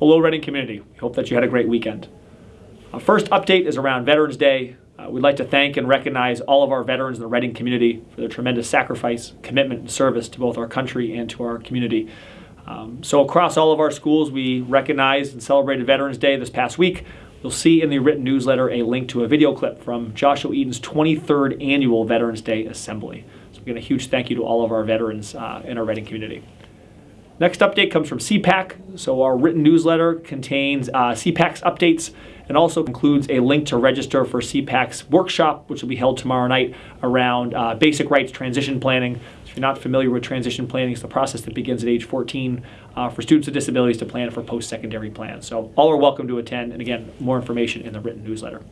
Hello, Reading community. We hope that you had a great weekend. Our first update is around Veterans Day. Uh, we'd like to thank and recognize all of our veterans in the Reading community for their tremendous sacrifice, commitment, and service to both our country and to our community. Um, so, across all of our schools, we recognized and celebrated Veterans Day this past week. You'll see in the written newsletter a link to a video clip from Joshua Eaton's 23rd annual Veterans Day Assembly. So, again, a huge thank you to all of our veterans uh, in our Reading community. Next update comes from CPAC. So our written newsletter contains uh, CPAC's updates and also includes a link to register for CPAC's workshop, which will be held tomorrow night around uh, basic rights transition planning. If you're not familiar with transition planning, it's the process that begins at age 14 uh, for students with disabilities to plan for post-secondary plans. So all are welcome to attend, and again, more information in the written newsletter.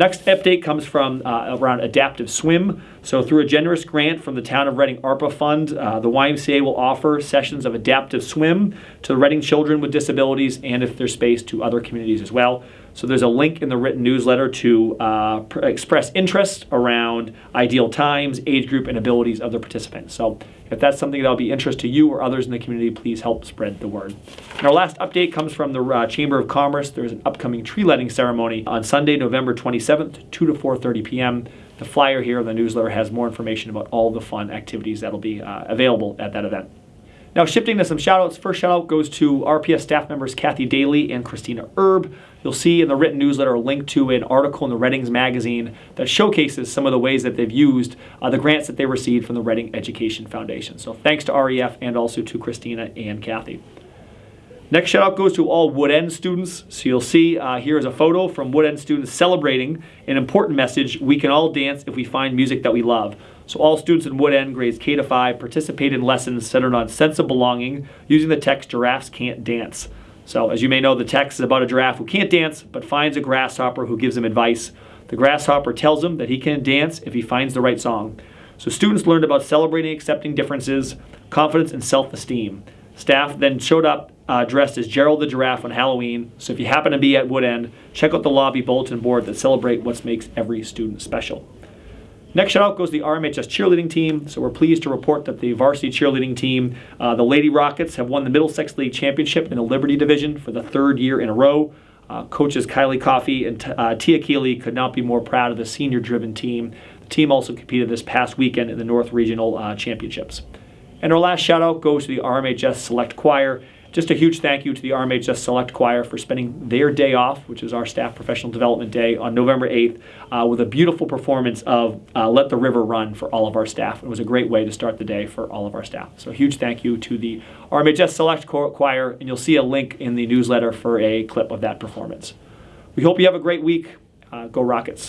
Next update comes from uh, around Adaptive Swim. So, through a generous grant from the Town of Reading ARPA Fund, uh, the YMCA will offer sessions of Adaptive Swim to Reading children with disabilities and, if there's space, to other communities as well. So there's a link in the written newsletter to uh, pr- express interest around ideal times, age group, and abilities of the participants. So if that's something that'll be interest to you or others in the community, please help spread the word. And our last update comes from the uh, Chamber of Commerce. There's an upcoming tree lighting ceremony on Sunday, November 27th, 2 to 4:30 p.m. The flyer here in the newsletter has more information about all the fun activities that'll be uh, available at that event. Now, shifting to some shoutouts. First shout out goes to RPS staff members Kathy Daly and Christina Erb. You'll see in the written newsletter a link to an article in the Readings magazine that showcases some of the ways that they've used uh, the grants that they received from the Reading Education Foundation. So thanks to REF and also to Christina and Kathy. Next shout out goes to all Wood End students. So you'll see uh, here is a photo from Wood End students celebrating an important message. We can all dance if we find music that we love. So all students in Wood End grades K to 5 participate in lessons centered on sense of belonging using the text Giraffes Can't Dance. So as you may know, the text is about a giraffe who can't dance but finds a grasshopper who gives him advice. The grasshopper tells him that he can dance if he finds the right song. So students learned about celebrating accepting differences, confidence, and self-esteem. Staff then showed up uh, dressed as Gerald the Giraffe on Halloween. So if you happen to be at Wood End, check out the lobby bulletin board that celebrate what makes every student special. Next shout out goes to the RMHS cheerleading team. So we're pleased to report that the varsity cheerleading team, uh, the Lady Rockets, have won the Middlesex League Championship in the Liberty Division for the third year in a row. Uh, coaches Kylie Coffey and uh, Tia Keeley could not be more proud of the senior driven team. The team also competed this past weekend in the North Regional uh, Championships. And our last shout out goes to the RMHS Select Choir. Just a huge thank you to the RMHS Select Choir for spending their day off, which is our staff professional development day, on November 8th, uh, with a beautiful performance of uh, Let the River Run for all of our staff. It was a great way to start the day for all of our staff. So, a huge thank you to the RMHS Select Choir, and you'll see a link in the newsletter for a clip of that performance. We hope you have a great week. Uh, go Rockets.